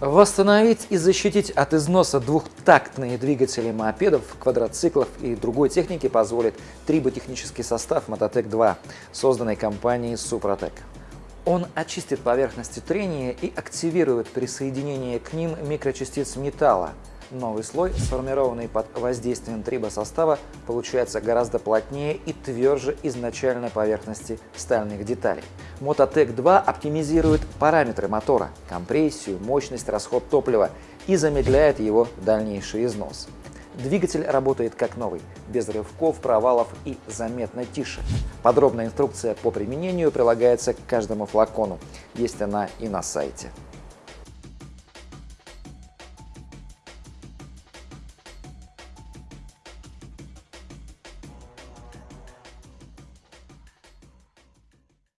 Восстановить и защитить от износа двухтактные двигатели мопедов, квадроциклов и другой техники позволит триботехнический состав Мототек-2, созданный компанией Супротек. Он очистит поверхности трения и активирует присоединение к ним микрочастиц металла. Новый слой, сформированный под воздействием трибосостава, получается гораздо плотнее и тверже изначальной поверхности стальных деталей. Мототек 2 оптимизирует параметры мотора, компрессию, мощность, расход топлива и замедляет его дальнейший износ. Двигатель работает как новый, без рывков, провалов и заметно тише. Подробная инструкция по применению прилагается к каждому флакону. Есть она и на сайте.